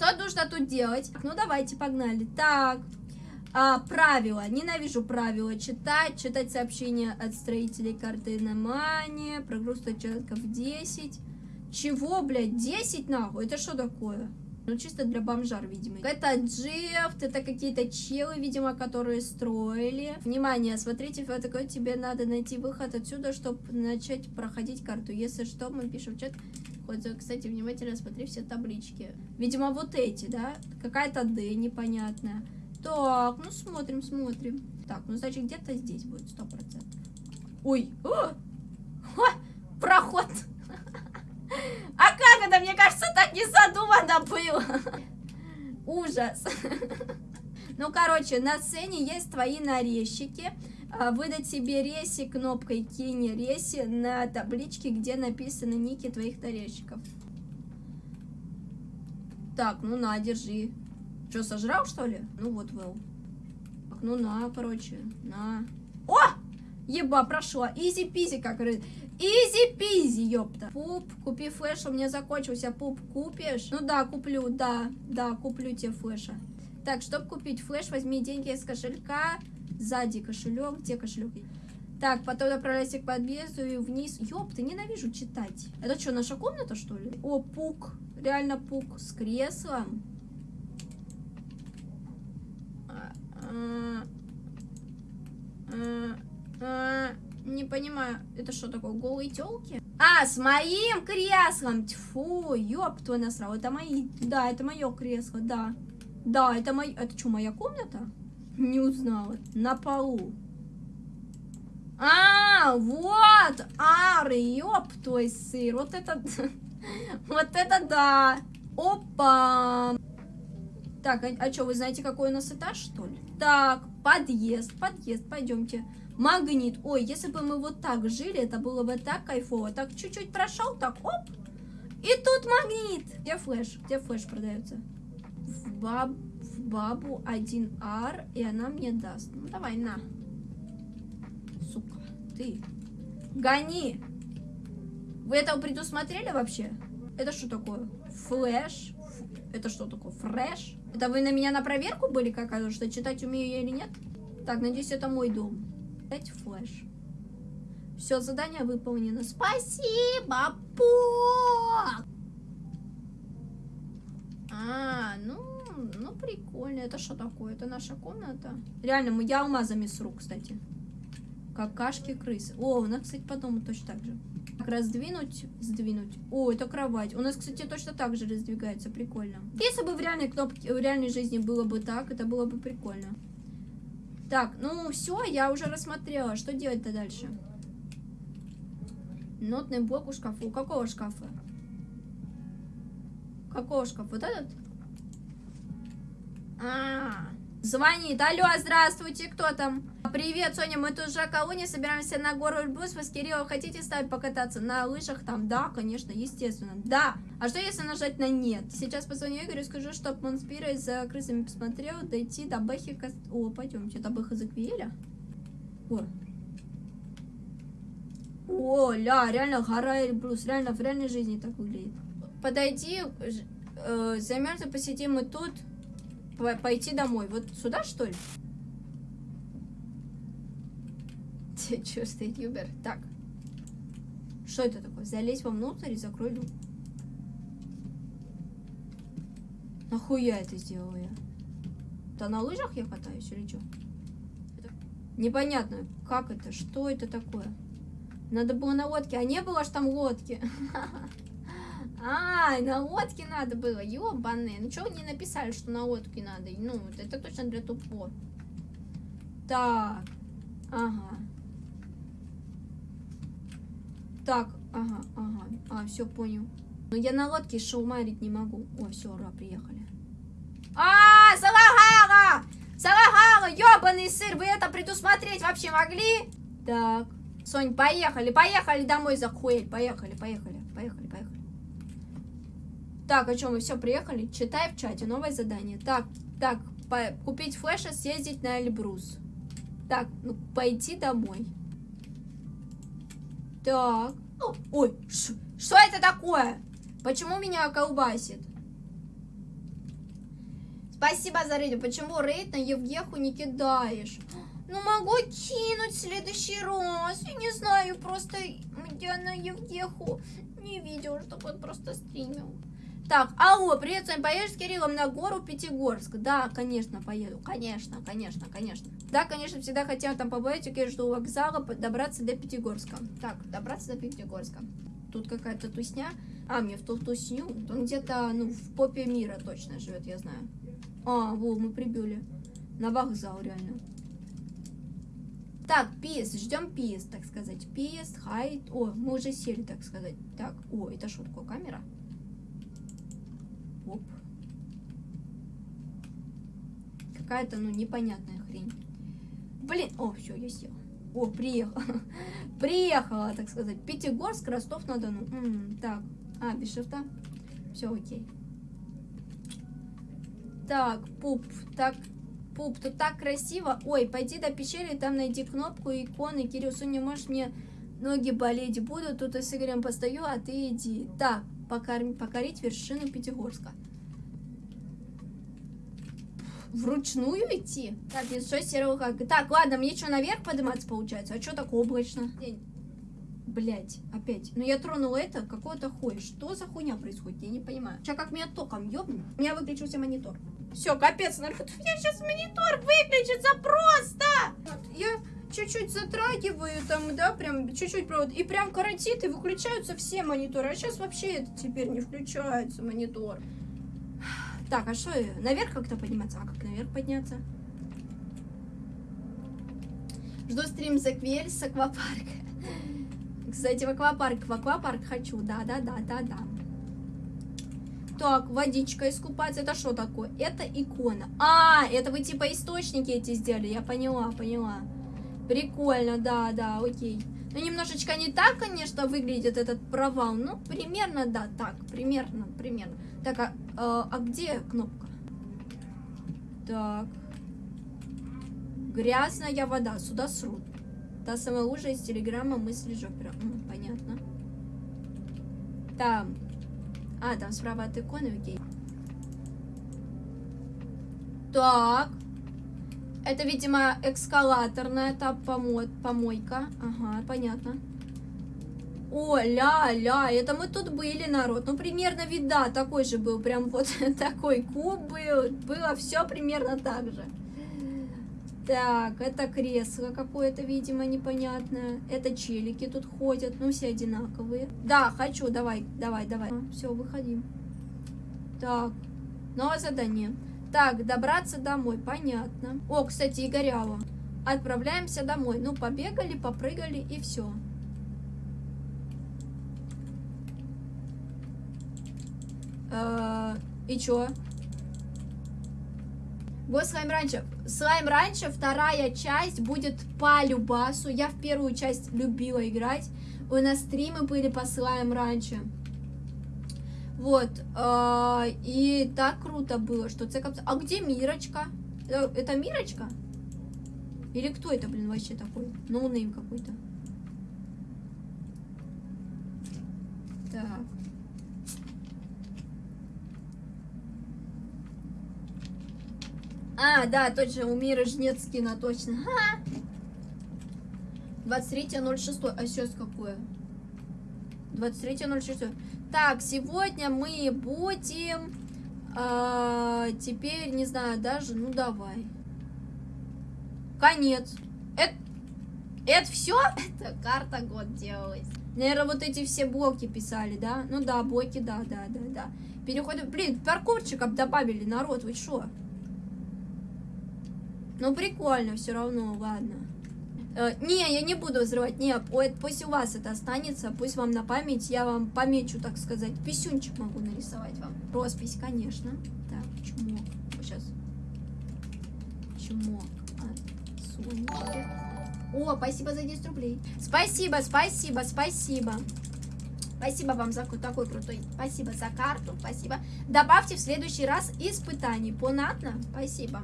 Что нужно тут делать? Ну, давайте, погнали. Так, а, правила. Ненавижу правила. Читать, читать сообщения от строителей карты Намания. Прогруз участков 10. Чего, блядь, 10 нахуй? Это что такое? Ну, чисто для бомжар, видимо. Это Джефт, это какие-то челы, видимо, которые строили. Внимание, смотрите, вот такой тебе надо найти выход отсюда, чтобы начать проходить карту. Если что, мы пишем в чат. Вот, кстати, внимательно смотри все таблички. Видимо, вот эти, да? Какая-то Д непонятная. Так, ну смотрим, смотрим. Так, ну значит где-то здесь будет, сто процентов. Ой, О! Ха! проход. Это? Мне кажется, так не задумано было. Ужас. Ну, короче, на сцене есть твои нарезчики. А, выдать себе реси кнопкой кинь реси на табличке, где написаны ники твоих нарезчиков. Так, ну на, держи. Что, сожрал, что ли? Ну вот, Вэл. Ну на, короче, на. О! Еба, прошла. Easy-peasy, как говорит. Easy-peasy, ёпта. Пуп, купи флеш, у меня закончился. Пуп, купишь? Ну да, куплю, да. Да, куплю тебе флеша. Так, чтобы купить флеш, возьми деньги из кошелька. Сзади кошелек. Где кошелек? Так, потом направляйся к подъезду и вниз. Ёпта, ненавижу читать. Это что, наша комната, что ли? О, пук. Реально пук с креслом. Не понимаю, это что такое, голые телки? А, с моим креслом! Тьфу, ёб твой насрал, это мои, да, это мое кресло, да. Да, это мой, это что, моя комната? Не узнала, на полу. А, вот, ары, ёб твой сыр, вот это, вот это да. Опа. Так, а, а что, вы знаете, какой у нас этаж, что ли? Так, подъезд, подъезд, пойдемте. Магнит. Ой, если бы мы вот так жили, это было бы так кайфово. Так, чуть-чуть прошел, так, оп. И тут магнит. Где флеш? Где флеш продается? В, баб, в бабу 1R, и она мне даст. Ну, давай, на. Сука, ты. Гони. Вы это предусмотрели вообще? Это что такое? Флеш? Это что такое? Фреш? Это вы на меня на проверку были какая-то, что читать умею я или нет? Так, надеюсь, это мой дом. Дать флеш. Все, задание выполнено. Спасибо, Пок! А, ну, ну прикольно. Это что такое? Это наша комната? Реально, я алмазами с рук, кстати. Какашки крысы. О, у нас, кстати, по дому точно так же. Так, раздвинуть, сдвинуть. О, это кровать. У нас, кстати, точно так же раздвигается. Прикольно. Если бы в реальной кнопке, в реальной жизни было бы так, это было бы прикольно. Так, ну все, я уже рассмотрела. Что делать-то дальше? Нотный блок у шкафа. У какого шкафа? Какого шкафа? Вот этот? А, -а, -а. Звонит. Алло, здравствуйте, кто там? Привет, Соня, мы тут же колония, собираемся на гору Эльбрус. Вы с Кириллом хотите с нами покататься на лыжах там? Да, конечно, естественно. Да. А что если нажать на нет? Сейчас позвоню Игорю и скажу, чтоб он спирой за крысами посмотрел, дойти до Бэхи... О, пойдемте, до Бэха Заквиеля. О. О, ля, реально гора Эльбрус. Реально, в реальной жизни так выглядит. Подойди, э, займемся, посидим и тут пойти домой. Вот сюда, что ли? Че стоит Юбер? Так. Что это такое? Залезь вовнутрь и закрой люк. Нахуя это сделала я? Да на лыжах я катаюсь или что? Это... Непонятно, как это, что это такое? Надо было на лодке, а не было ж там лодки. А, на лодке надо было, ёбаные. Ну, что не написали, что на лодке надо? Ну, это точно для тупо. Так, ага. Так, ага, ага. А, все, понял. Но я на лодке шоумарить не могу. О, все, ура, приехали. А, Салахара! Салахара, ёбаный сыр, вы это предусмотреть вообще могли? Так, Сонь, поехали, поехали домой за хуэль. Поехали, поехали, поехали, поехали. Так, о чем мы все приехали? Читай в чате, новое задание. Так, так, купить флеша, съездить на Эльбрус. Так, ну, пойти домой. Так. Ой, что это такое? Почему меня колбасит? Спасибо за рейд. Почему рейд на Евгеху не кидаешь? Ну, могу кинуть в следующий раз. Я не знаю, просто я на Евгеху не видел, чтобы он просто стримил. Так, алло, привет, с вами поедешь с Кириллом на гору Пятигорск? Да, конечно, поеду. Конечно, конечно, конечно. Да, конечно, всегда хотела там побывать, окей, жду вокзала, добраться до Пятигорска. Так, добраться до Пятигорска. Тут какая-то тусня. А, мне в ту тусню. Он где-то, ну, в попе мира точно живет, я знаю. А, во, мы прибыли. На вокзал, реально. Так, пист, ждем пист, так сказать. Пист, хайт. О, мы уже сели, так сказать. Так, о, это такое, камера? Оп. Какая-то, ну, непонятная хрень. Блин, о, все, я сел. О, приехала. приехала, так сказать. Пятигорск, Ростов-на-Дону. Так, а, без шифта. Все окей. Так, пуп, так, пуп, тут так красиво. Ой, пойди до пещеры, там найди кнопку, иконы. Кирилл, не можешь мне ноги болеть будут. Тут я с Игорем постою, а ты иди. Так, покорм, покорить вершину Пятигорска. Вручную идти? Так, что серого как. Так, ладно, мне что, наверх подниматься получается? А что так облачно? Блять, опять. Ну я тронула это, какого-то хуя. Что за хуйня происходит? Я не понимаю. Сейчас как меня током ёбнет, у меня выключился монитор. Все, капец, народ. У меня сейчас монитор выключится просто. Вот, я чуть-чуть затрагиваю там, да, прям чуть-чуть провод. И прям коротит, и выключаются все мониторы. А сейчас вообще это теперь не включается монитор. Так, а что, наверх как-то подниматься? А как наверх подняться? Жду стрим за Квель с аквапарка. Кстати, в аквапарк, в аквапарк хочу, да-да-да-да-да. Так, водичка искупаться, это что такое? Это икона. А, это вы типа источники эти сделали, я поняла, поняла. Прикольно, да, да, окей. Ну, немножечко не так, конечно, выглядит этот провал. Ну, примерно, да, так, примерно, примерно. Так, а, а, а где кнопка? Так. Грязная вода, сюда срут. Та самая лужа из телеграмма мысли Жопера. М, понятно. Там. А, там справа от иконы, окей. Так. Это, видимо, экскалаторная та помо помойка. Ага, понятно. О, ля-ля, это мы тут были, народ. Ну, примерно вид, да, такой же был. Прям вот такой куб был. Было все примерно так же. Так, это кресло какое-то, видимо, непонятное. Это челики тут ходят, ну все одинаковые. Да, хочу, давай, давай, давай. А, все, выходим. Так, новое задание. Так, добраться домой, понятно. О, кстати, Игорява. Отправляемся домой. Ну, побегали, попрыгали и все. Э и чё? Go Slime Rancher. Slime Rancher, вторая часть будет по Любасу. Я в первую часть любила играть. У нас стримы были по Slime Rancher. Вот. Э, и так круто было, что цекап... А где Мирочка? Это, это Мирочка? Или кто это, блин, вообще такой? No-name какой-то. Так. А, да, точно, у Мира Жнецкина, точно. 23.06. А сейчас какое? 23.06. Так, сегодня мы будем... А, теперь, не знаю, даже... Ну, давай. Конец. Это... Это все? Это карта год делалась. Наверное, вот эти все блоки писали, да? Ну да, блоки, да, да, да, да. Переходим... Блин, паркурчиков добавили, народ, вы что? Ну, прикольно все равно, ладно. Э, не, я не буду взрывать, не, пусть у вас это останется, пусть вам на память, я вам помечу, так сказать, писюнчик могу нарисовать вам. Роспись, конечно. Так, чмок, сейчас. Сонечки. О, спасибо за 10 рублей. Спасибо, спасибо, спасибо. Спасибо вам за такой крутой. Спасибо за карту, спасибо. Добавьте в следующий раз испытаний. Понятно? Спасибо.